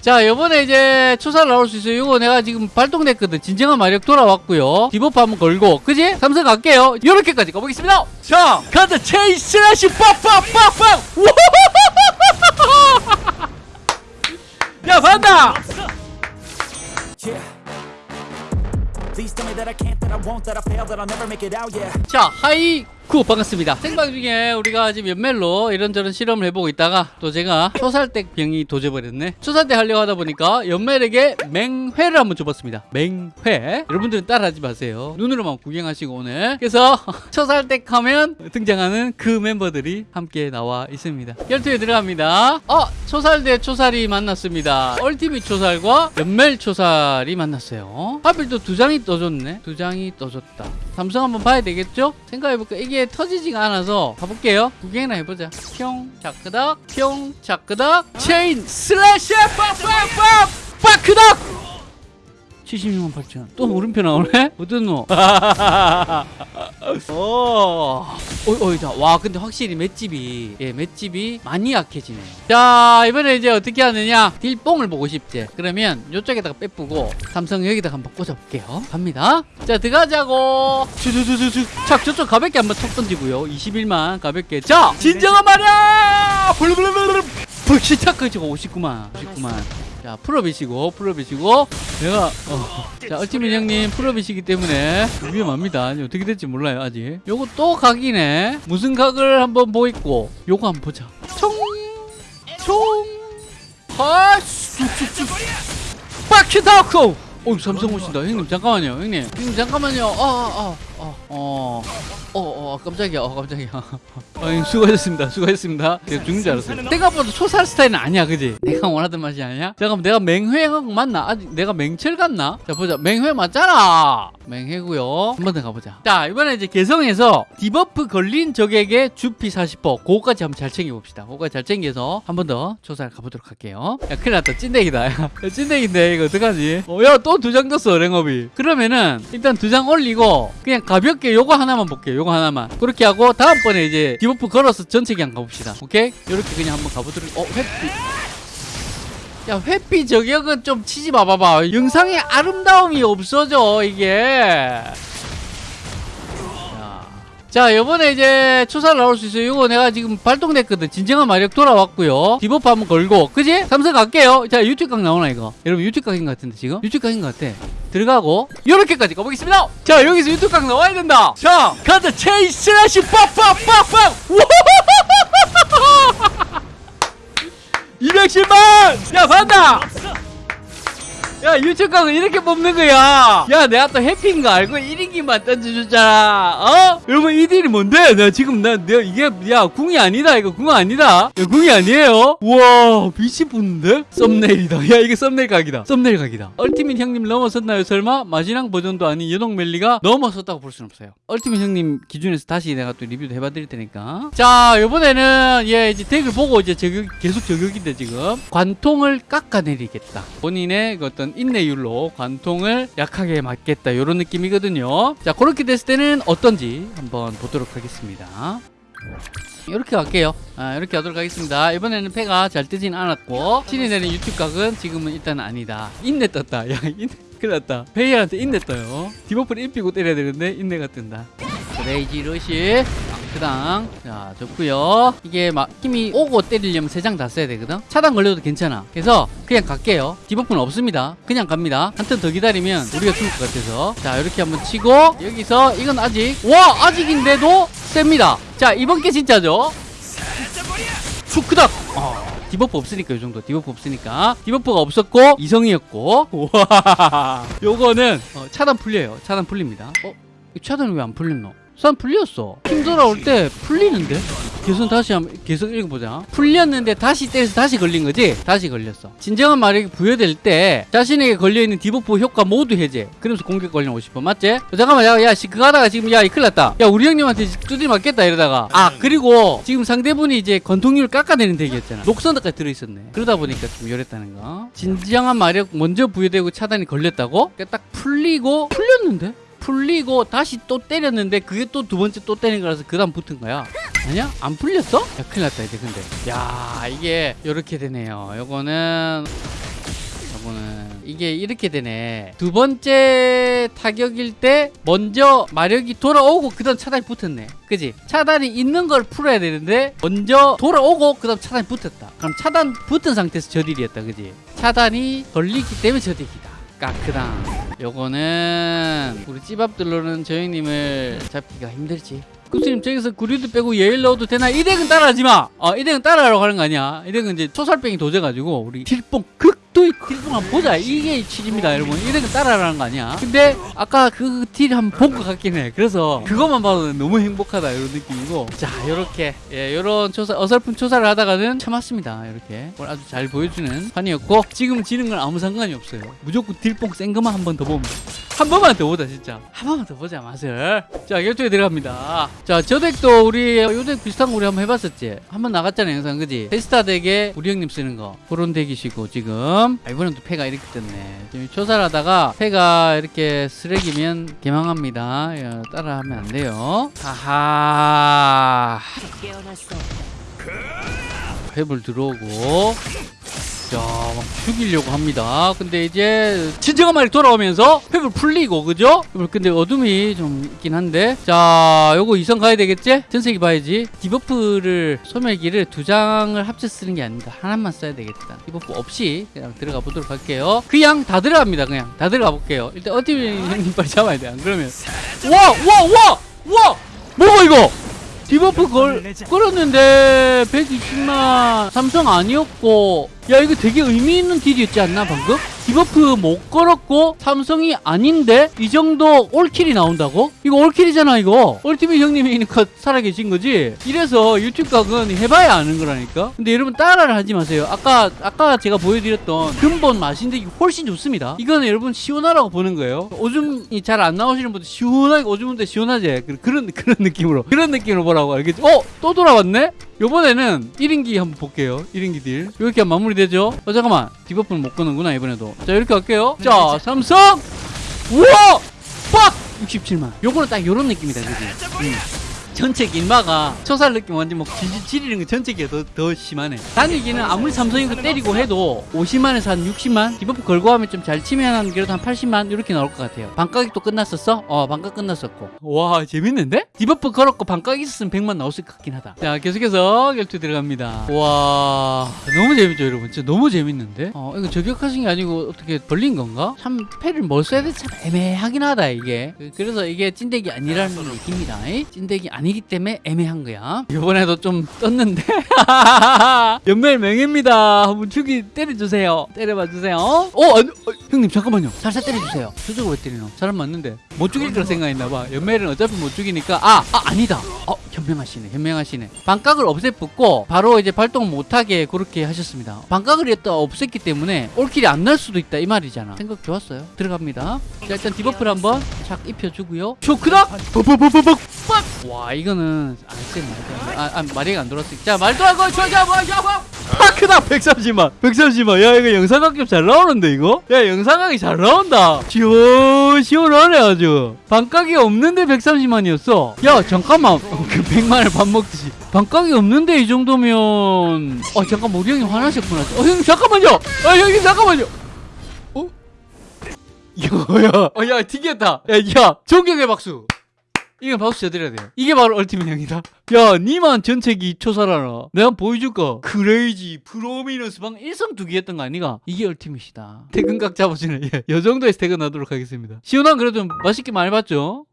자 요번에 이제 초살을 나올 수 있어요. 이거 내가 지금 발동됐거든. 진정한 마력 돌아왔고요. debuff 한번 걸고. 그지? 삼성 갈게요. 요렇게까지 가보겠습니다. 자 가자 chain slash 빡빡빡빡. 야 반다. 자 hi 쿠 반갑습니다. 생방 중에 우리가 지금 연멜로 이런저런 실험을 해보고 있다가 또 제가 초살deck 병이 도져버렸네. 초살deck 하려고 하다 보니까 연멜에게 맹회를 한번 줘봤습니다. 맹회. 여러분들은 따라하지 마세요. 눈으로만 구경하시고 오늘. 그래서 초살deck 하면 등장하는 그 멤버들이 함께 나와 있습니다. 열투에 들어갑니다. 어 초살 대 초살이 만났습니다. ultimate 초살과 연멜 초살이 만났어요. 하필 또 두 장이 떠줬네. 두 장이 떠줬다. 삼성 한번 봐야 되겠죠? 생각해볼까 이게 터지지가 않아서 가볼게요. 구경이나 해보자. 평 자크닥 평 자크닥 chain slash 빡빡빡 빠크닥 76만 8천 또 물음표 나오네? 어떤 노? 오, 어이, 어이, 자, 와, 근데 확실히 맷집이, 예, 맷집이 많이 약해지네요. 자, 이번에 이제 어떻게 하느냐? 딜뽕을 보고 싶지? 그러면 이쪽에다가 빼쁘고, 삼성 여기다가 한번 꽂아볼게요. 갑니다. 자, 들어가자고. 주주주주주. 자, 저쪽 가볍게 한번 톡 던지고요. 21만 가볍게. 자, 진정한 말이야! 블루블루블루. 불시착까지가 59만. 59만. 자, 풀업이시고, 풀업이시고, 내가, 어. 자, 얼티밋 형님 풀업이시기 때문에 위험합니다. 어떻게 될지 몰라요, 아직. 요거 또 각이네. 무슨 각을 한번 보있고, 요거 한번 보자. 총! 총! 하! 쑥쑥쑥! 빡치다코! 어, 삼성 오신다. 형님, 잠깐만요, 형님. 형님, 잠깐만요. 아, 아, 아, 아, 어. 어, 어, 깜짝이야, 어, 깜짝이야. 아, 형님, 수고하셨습니다. 수고하셨습니다. 내가 죽는 줄. 내가 봐도 초살 스타일은 아니야, 그지? 내가 원하던 맛이 아니야? 잠깐만, 내가 맹회하고 맞나? 아직 내가 맹철 같나? 자, 보자. 맹회 맞잖아! 맹회고요 한 번 더 가보자. 자, 이번에 이제 개성에서 디버프 걸린 적에게 주피 40%. 그거까지 한번 잘 챙겨봅시다. 그거까지 잘 챙겨서 한 번 더 조사를 가보도록 할게요. 야, 큰일 났다. 찐대기다. 야, 찐대기인데, 이거 어떡하지? 어, 야, 또 두 장 떴어, 랭업이. 그러면은, 일단 두 장 올리고, 그냥 가볍게 요거 하나만 볼게요. 요거 하나만. 그렇게 하고, 다음번에 이제 debuff 걸어서 전체 그냥 가봅시다. 오케이? 요렇게 그냥 한번 가보도록, 어, 햇빛. 야, 햇빛 저격은 좀 치지 마봐봐. 영상의 아름다움이 없어져, 이게. 자. 자, 요번에 이제 초살을 나올 수 있어요. 이거 내가 지금 발동됐거든. 진정한 마력 돌아왔고요. debuff 한번 걸고. 그지? 삼성 갈게요. 자, 유튜브 각 나오나, 이거? 여러분, 유튜브 각인 것 같은데, 지금? 유튜브 각인 것 같아. 들어가고, 요렇게까지 가보겠습니다. 자, 여기서 유튜브 각 나와야 된다. 자, 가자. 체이 slash 빡빡빡빡! 210만! 야, 반다! 야, 각은 이렇게 뽑는 거야. 야, 내가 또 해피인 거 알고 1인기만 던져줬잖아. 어? 여러분, 이 딜이 뭔데? 나 지금, 나, 내가 이게, 야, 궁이 아니다. 이거 궁 아니다. 야, 궁이 아니에요? 우와, 빛이 붙는데? 썸네일이다. 야, 이게 썸네일 각이다. 썸네일 각이다. 얼티밋 형님 넘어섰나요, 설마? 마지막 버전도 아닌 연옥 멜리가 넘어섰다고 볼 수는 없어요. 얼티밋 형님 기준에서 다시 내가 또 리뷰도 해봐 드릴 테니까. 자, 요번에는, 얘 이제 deck을 보고 이제 저격, 계속 저격인데 지금. 관통을 깎아내리겠다. 본인의 그 어떤 인내율로 관통을 약하게 맞겠다. 요런 느낌이거든요. 자, 그렇게 됐을 때는 어떤지 한번 보도록 하겠습니다. 이렇게 갈게요. 아, 이렇게 하도록 하겠습니다. 이번에는 패가 잘 뜨진 않았고 신이 내는 유튜브 각은 지금은 일단 아니다. 인내 떴다. 야, 인내 큰일 났다. 페이한테 인내 떠요. debuff를 입히고 때려야 되는데 인내가 뜬다. rage rush 그당 자 좋고요. 이게 막 힘이 오고 때리려면 세 장 다 써야 되거든? 차단 걸려도 괜찮아. 그래서 그냥 갈게요. debuff는 없습니다. 그냥 갑니다. 한 턴 더 기다리면 우리가 죽을 것 같아서. 자 이렇게 한번 치고 여기서 이건 아직 와 아직인데도 셉니다. 자 이번 게 진짜죠? 축크닥 어. debuff 없으니까 이 정도. debuff 없으니까. debuff가 없었고 이성이었고. 와. 요거는 어, 차단 풀려요. 차단 풀립니다. 어? 이 차단이 왜 안 풀렸노? 선 풀렸어 힘 돌아올 때 풀리는데? 계속 다시 한번 계속 읽어보자 풀렸는데 다시 때려서 다시 걸린 거지? 다시 걸렸어 진정한 마력이 부여될 때 자신에게 걸려있는 debuff 효과 모두 해제 그러면서 공격 걸리는 50% 맞지? 어, 잠깐만 야, 야 씨, 그거 하다가 지금 야 큰일 났다 야 우리 형님한테 두드리 맞겠다 이러다가 아 그리고 지금 상대분이 이제 관통률 깎아내는 deck이었잖아 녹선까지 들어있었네 그러다 보니까 좀 요랬다는 거 진정한 마력 먼저 부여되고 차단이 걸렸다고? 그러니까 딱 풀리고 풀렸는데? 풀리고 다시 또 때렸는데 그게 또 두 번째 또 때린 거라서 그 다음 붙은 거야. 아니야? 안 풀렸어? 야 큰일 났다 이제 근데. 야 이게 요렇게 되네요. 요거는 이게 이렇게 되네. 두 번째 타격일 때 먼저 마력이 돌아오고 그 다음 차단이 붙었네. 그지? 차단이 있는 걸 풀어야 되는데 먼저 돌아오고 그 다음 차단이 붙었다. 그럼 차단 붙은 상태에서 저딜이었다 그지? 차단이 걸리기 때문에 저딜이다 까크당 요거는 우리 찌밥들로는 저 형님을 잡기가 힘들지 구스님 저기서 구리도 빼고 예일 넣어도 되나? 이 deck은 따라하지 마! 어, 이 deck은 따라하라고 하는 거 아니야. 이 deck은 이제 초살병이 도져가지고 우리 딜뽕 극도의 딜뽕 한번 보자. 이게 취지입니다 여러분. 이 deck은 따라하라는 거 아니야. 근데 아까 그 딜 한번 본 것 같긴 해. 그래서 그것만 봐도 너무 행복하다 이런 느낌이고 자 요렇게 예, 요런 초사 어설픈 초사를 하다가는 참았습니다. 이렇게 오늘 아주 잘 보여주는 판이었고 지금 지는 건 아무 상관이 없어요. 무조건 딜뽕 센 것만 한 번 더 보면 돼. 한 번만 더 보자 진짜 한 번만 더 보자 맛을 자 결투에 들어갑니다 자 저 deck도 우리 요 deck 비슷한 거 우리 한번 해봤었지 한 번 나갔잖아 영상 그지 테스타 deck에 우리 형님 쓰는 거 그런 deck이시고 지금 아, 이번엔 또 패가 이렇게 떴네. 지금 초살을 하다가 패가 이렇게 쓰레기면 개망합니다. 야, 따라하면 안 돼요. 하하 탭을 들어오고. 자, 막 죽이려고 합니다. 근데 이제 진정한 마력이 돌아오면서 획을 풀리고, 그죠? 근데 어둠이 좀 있긴 한데. 자, 요거 이성 가야 되겠지? 전체기 봐야지. debuff를, 소멸기를 두 장을 합쳐 쓰는 게 아닙니다. 하나만 써야 되겠다. debuff 없이 그냥 들어가 보도록 할게요. 그냥 다 들어갑니다. 그냥 다 들어가 볼게요. 일단 얼티 형님 빨리 잡아야 돼. 안 그러면. 와, 와, 와! 와! 뭐가 이거? debuff 걸, 걸었는데 120만 삼성 아니었고 야 이거 되게 의미 있는 딜이었지 않나 방금? debuff 못 걸었고 삼성이 아닌데 이 정도 all kill이 나온다고? 이거 all kill이잖아 이거 얼티밋 형님이니까 살아계신 거지? 이래서 유튜브 각은 해봐야 아는 거라니까 근데 여러분 따라를 하지 마세요 아까 아까 제가 보여드렸던 근본 마신 deck이 훨씬 좋습니다 이거는 여러분 시원하라고 보는 거예요 오줌이 잘 안 나오시는 분들 시원하게 오줌 문데 시원하지 그- 그런 그런 느낌으로 그런 느낌으로 보라고 알겠지? 어? 또 돌아왔네? 요번에는 1인기 한번 볼게요. 1인기 딜. 이렇게 하면 마무리되죠? 어 잠깐만. debuff는 못 끄는구나 이번에도. 자 이렇게 할게요. 자 삼성! 우와! 빡! 67만. 요거는 딱 요런 느낌이다 그지? 음. 전체 길마가 초살 느낌 완전 뭐 질질 지리는 거 전체기가 더, 더 심하네 단위기는 아무리 삼성이 그 때리고 해도 50만에서 한 60만 debuff 걸고 하면 좀 잘 치면 한 그래도 한 80만 이렇게 나올 것 같아요 또 끝났었어? 어 반각 끝났었고 와 재밌는데? debuff 걸었고 반각 있었으면 100만 나왔을 것 같긴 하다 자 계속해서 결투 들어갑니다 와 너무 재밌죠 여러분 진짜 너무 재밌는데? 어 이거 저격하신 게 아니고 어떻게 벌린 건가? 참 패를 뭘 써야 될지 참 애매하긴 하다 이게 그- 그래서 이게 찐덱이 아니라는 얘기입니다 이? 찐덱이 아니 기 때문에 애매한 거야. 이번에도 좀 떴는데? 연멜 명예입니다. 한번 죽이 때려주세요. 때려봐 주세요. 어, 아니, 어 형님 잠깐만요. 살살 때려주세요. 저쪽으로 왜 때리노? 사람 맞는데. 못 죽일 거라 생각했나봐. 연멜은 어차피 못 죽이니까. 아, 아 아니다. 어 현명하시네 현명하시네. 반각을 없애붙고 바로 이제 발동 못하게 그렇게 하셨습니다. 반각을 일단 없앴기 때문에 all kill이 안 날 수도 있다 이 말이잖아. 생각 좋았어요. 들어갑니다. 자 일단 debuff를 한번 착 입혀주고요. 뻑뻑뻑뻑뻑 와 이거는 안 쓰네 아, 아 마리가 안 돌았어. 자 말도하고 저자 뭐 저거 파크다 130만. 130만. 야 이거 영상각 잘 나오는데 이거? 야 영상각이 잘 나온다. 시원 시원하네 아주. 반각이 없는데 130만이었어. 야 잠깐만. 그 100만을 밥 먹듯이. 반각이 없는데 이 정도면. 어 잠깐 우리 형님 화나셨구나. 어 형님 잠깐만요. 아 형님 잠깐만요. 어? 야야. 어, 야 튀겼다. 야 야 존경의 박수 이거 박수 쳐드려야 돼요. 이게 바로 얼티밋 형이다. 야, 니만 전체기 초살하라. 내가 보여줄까? 크레이지, 프로미너스 방 1성 두개 했던 거 아니가? 이게 얼티밋이다. 퇴근각 잡아주네. 예, 요 정도에서 퇴근하도록 하겠습니다. 시원한 그래도 맛있게 많이 봤죠?